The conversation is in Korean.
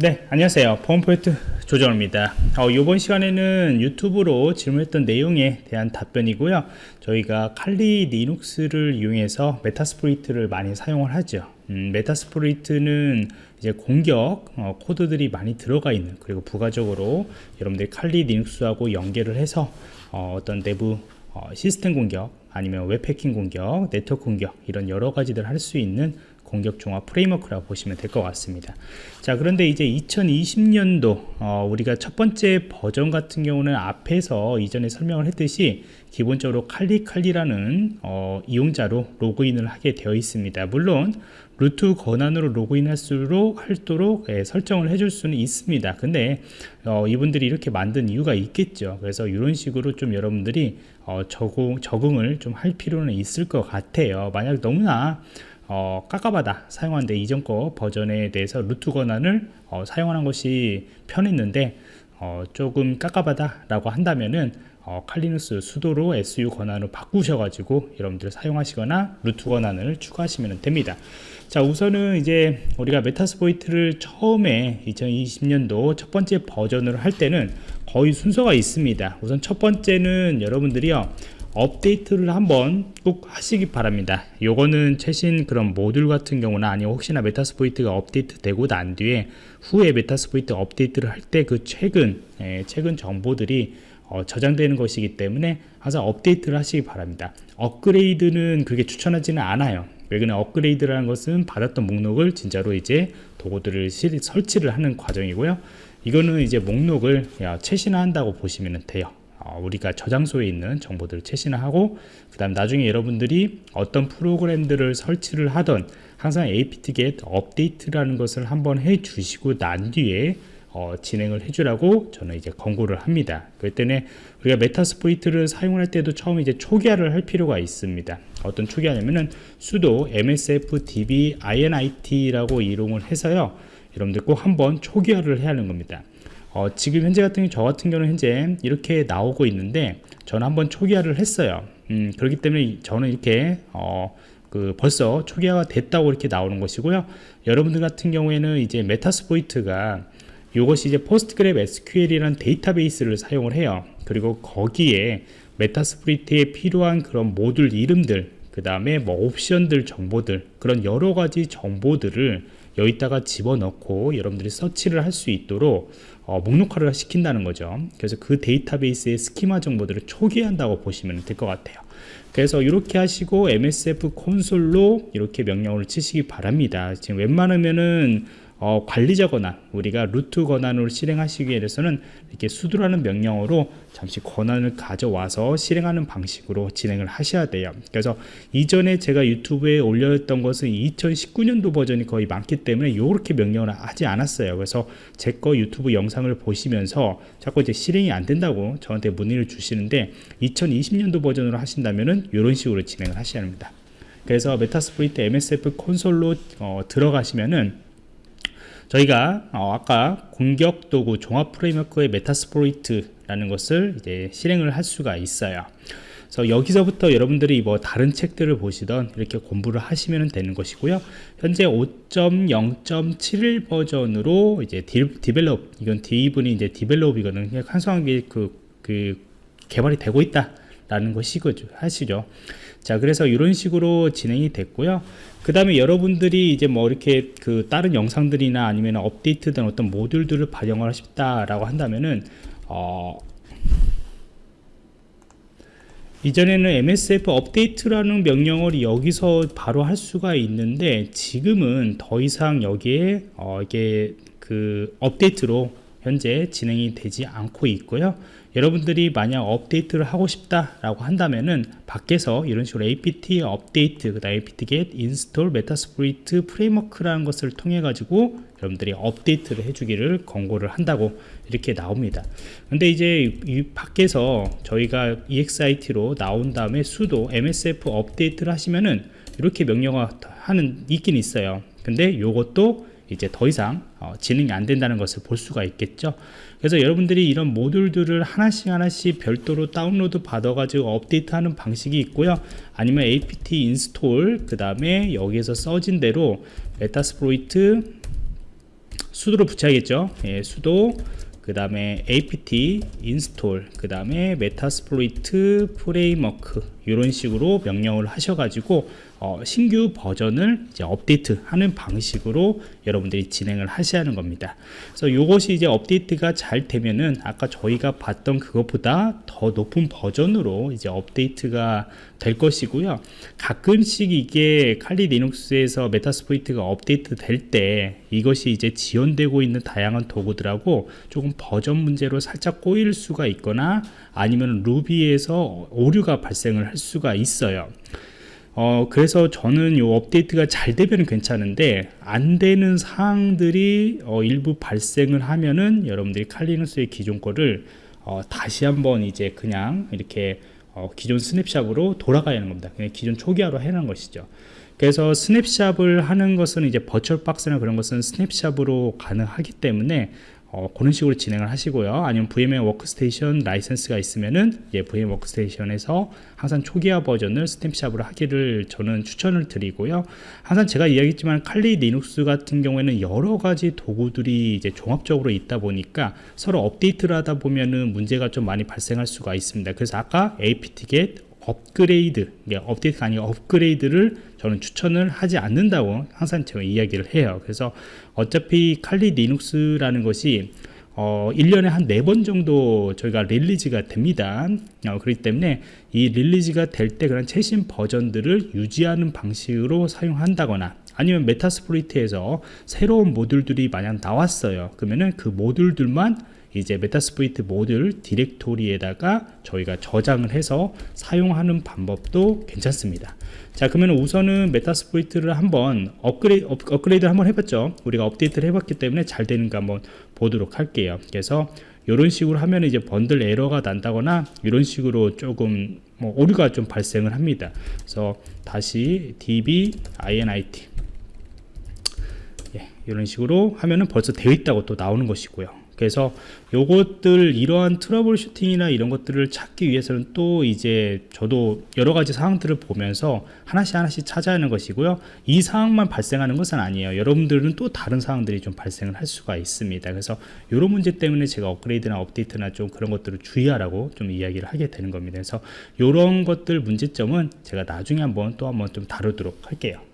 네 안녕하세요. 펌포인트 조정입니다. 어, 이번 시간에는 유튜브로 질문했던 내용에 대한 답변이고요. 저희가 칼리 리눅스를 이용해서 메타스플로잇을 많이 사용을 하죠. 음, 메타스플로잇은 이제 공격 어, 코드들이 많이 들어가 있는 그리고 부가적으로 여러분들이 칼리 리눅스하고 연계를 해서 어, 떤 내부 어, 시스템 공격 아니면 web hacking 공격 네트워크 공격 이런 여러 가지들 할 수 있는 공격 종합 프레임워크라고 보시면 될 것 같습니다. 자 그런데 이제 2020년도 어, 우리가 첫 번째 버전 같은 경우는 앞에서 이전에 설명을 했듯이 기본적으로 칼리칼리라는 어, 이용자로 로그인을 하게 되어 있습니다. 물론 루트 권한으로 로그인할수록 할도록 예, 설정을 해줄 수는 있습니다. 근데 어, 이분들이 이렇게 만든 이유가 있겠죠. 그래서 이런 식으로 좀 여러분들이 어, 적응, 적응을 좀 할 필요는 있을 것 같아요. 만약 너무나 어, 깝깝하다 사용하는데 이전 거 버전에 대해서 루트 권한을 어, 사용하는 것이 편했는데 어, 조금 깝깝하다 라고 한다면은 어, 칼리누스 수도로 SU 권한을 바꾸셔가지고 여러분들 사용하시거나 루트 권한을 추가하시면 됩니다. 자 우선은 이제 우리가 메타스포이트를 처음에 2020년도 첫 번째 버전을 할 때는 거의 순서가 있습니다. 우선 첫 번째는 여러분들이요 업데이트를 한번 꼭 하시기 바랍니다. 요거는 최신 그런 모듈 같은 경우나 아니면 혹시나 메타스플로잇이 업데이트 되고 난 뒤에 후에 메타스플로잇 업데이트를 할 때 그 최근 예, 최근 정보들이 어, 저장되는 것이기 때문에 항상 업데이트를 하시기 바랍니다. 업그레이드는 그렇게 추천하지는 않아요. 왜 그러냐 업그레이드라는 것은 받았던 목록을 진짜로 이제 도구들을 실, 설치를 하는 과정이고요. 이거는 이제 목록을 야, 최신화한다고 보시면 돼요. 어, 우리가 저장소에 있는 정보들을 최신화하고 그 다음 나중에 여러분들이 어떤 프로그램들을 설치를 하던 항상 apt-get update라는 것을 한번 해 주시고 난 뒤에 어, 진행을 해주라고 저는 이제 권고를 합니다. 때문에 우리가 메타스플로잇을 사용할 때도 처음 이제 초기화를 할 필요가 있습니다. 어떤 초기화냐면은 sudo msfdb init라고 이용을 해서요. 여러분들 꼭 한번 초기화를 해야 하는 겁니다. 어, 지금 현재 같은 저 같은 경우는 현재 이렇게 나오고 있는데 저는 한번 초기화를 했어요. 음, 그렇기 때문에 저는 이렇게 어, 그 벌써 초기화가 됐다고 이렇게 나오는 것이고요. 여러분들 같은 경우에는 이제 메타스플로잇이 이것이 이제 PostgreSQL이라는 데이터베이스를 사용을 해요. 그리고 거기에 메타스플로잇에 필요한 그런 모듈 이름들 그 다음에 뭐 옵션들 정보들 그런 여러 가지 정보들을 여기다가 집어넣고 여러분들이 서치를 할 수 있도록 어, 목록화를 시킨다는 거죠. 그래서 그 데이터베이스의 스키마 정보들을 초기화한다고 보시면 될 것 같아요. 그래서 이렇게 하시고 MSF 콘솔로 이렇게 명령어를 치시기 바랍니다. 지금 웬만하면은 어, 관리자 권한 우리가 루트 권한으로 실행하시기 위해서는 이렇게 수두라는 명령어로 잠시 권한을 가져와서 실행하는 방식으로 진행을 하셔야 돼요. 그래서 이전에 제가 유튜브에 올렸던 것은 2019년도 버전이 거의 많기 때문에 이렇게 명령을 하지 않았어요. 그래서 제 거 유튜브 영상을 보시면서 자꾸 이제 실행이 안 된다고 저한테 문의를 주시는데 2020년도 버전으로 하신다면은 이런 식으로 진행을 하셔야 합니다. 그래서 메타스프리트 MSF 콘솔로 어, 들어가시면은 저희가 어, 아까 공격 도구 종합 framework의 Metasploit이라는 것을 이제 실행을 할 수가 있어요. 그래서 여기서부터 여러분들이 뭐 다른 책들을 보시던 이렇게 공부를 하시면 되는 것이고요. 현재 5.0.71 버전으로 이제 디, develop 이건 dev는 이제 develop이거든요. 그냥 왕성하게 그, 그 개발이 되고 있다 라는 것이죠. 하시죠. 자, 그래서 이런 식으로 진행이 됐고요. 그 다음에 여러분들이 이제 뭐 이렇게 그 다른 영상들이나 아니면 업데이트된 어떤 모듈들을 반영을 싶다라고 한다면은 어 이전에는 MSF update라는 명령을 여기서 바로 할 수가 있는데 지금은 더 이상 여기에 어 이게 그 업데이트로 현재 진행이 되지 않고 있고요. 여러분들이 만약 업데이트를 하고 싶다라고 한다면은 밖에서 이런 식으로 apt 업데이트 그 다음 apt get install metasploit 프레임워크라는 것을 통해 가지고 여러분들이 업데이트를 해주기를 권고를 한다고 이렇게 나옵니다. 근데 이제 이 밖에서 저희가 exit로 나온 다음에 sudo msf 업데이트를 하시면은 이렇게 명령어 하는 있긴 있어요. 근데 이것도 이제 더 이상 어, 진행이 안 된다는 것을 볼 수가 있겠죠. 그래서 여러분들이 이런 모듈들을 하나씩 하나씩 별도로 다운로드 받아 가지고 업데이트 하는 방식이 있고요. 아니면 apt install 그 다음에 여기에서 써진 대로 Metasploit sudo로 붙여야겠죠. 예, sudo 그 다음에 apt install 그 다음에 Metasploit framework 이런 식으로 명령을 하셔가지고 어, 신규 버전을 이제 업데이트 하는 방식으로 여러분들이 진행을 하셔야 하는 겁니다. 그래서 이것이 이제 업데이트가 잘 되면은 아까 저희가 봤던 그것보다 더 높은 버전으로 이제 업데이트가 될 것이고요. 가끔씩 이게 칼리 리눅스에서 메타스플로이트가 업데이트 될 때 이것이 이제 지원되고 있는 다양한 도구들하고 조금 버전 문제로 살짝 꼬일 수가 있거나 아니면 Ruby에서 오류가 발생을 할 수가 있어요 어, 그래서 저는 이 업데이트가 잘 되면 괜찮은데 안 되는 사항들이 어, 일부 발생을 하면은 여러분들이 칼리누스의 기존 거를 어, 다시 한번 이제 그냥 이렇게 어, 기존 snapshot으로 돌아가야 하는 겁니다. 그냥 기존 초기화로 해놓은 것이죠. 그래서 snapshot을 하는 것은 이제 버추얼 박스나 그런 것은 snapshot으로 가능하기 때문에 어, 그런 식으로 진행을 하시고요. 아니면 VMware Workstation 라이센스가 있으면은 예, VMware Workstation에서 항상 초기화 버전을 스탬샵으로 하기를 저는 추천을 드리고요. 항상 제가 이야기했지만 Kali Linux 같은 경우에는 여러 가지 도구들이 이제 종합적으로 있다 보니까 서로 업데이트를 하다 보면은 문제가 좀 많이 발생할 수가 있습니다. 그래서 아까 apt-get upgrade, update가 아니고 upgrade를 저는 추천을 하지 않는다고 항상 제가 이야기를 해요. 그래서 어차피 칼리 리눅스라는 것이 어, 1년에 한 4번 정도 저희가 release가 됩니다. 어, 그렇기 때문에 이 release가 될 때 그런 최신 버전들을 유지하는 방식으로 사용한다거나 아니면 Metasploit에서 새로운 모듈들이 만약 나왔어요. 그러면은 그 모듈들만 이제 Metasploit 모듈 디렉토리에다가 저희가 저장을 해서 사용하는 방법도 괜찮습니다. 자 그러면 우선은 Metasploit를 한번 업그레이드, 업, 그레이드를 한번 해봤죠. 우리가 업데이트를 해봤기 때문에 잘 되는가 한번 보도록 할게요. 그래서 이런 식으로 하면 이제 번들 에러가 난다거나 이런 식으로 조금 뭐 오류가 좀 발생을 합니다. 그래서 다시 db init 예, 이런 식으로 하면은 벌써 되어 있다고 또 나오는 것이고요. 그래서 요것들 이러한 트러블 슈팅이나 이런 것들을 찾기 위해서는 또 이제 저도 여러 가지 사항들을 보면서 하나씩 하나씩 찾아야 하는 것이고요. 이 사항만 발생하는 것은 아니에요. 여러분들은 또 다른 사항들이 좀 발생을 할 수가 있습니다. 그래서 이런 문제 때문에 제가 업그레이드나 업데이트나 좀 그런 것들을 주의하라고 좀 이야기를 하게 되는 겁니다. 그래서 이런 것들 문제점은 제가 나중에 한번 또 한번 좀 다루도록 할게요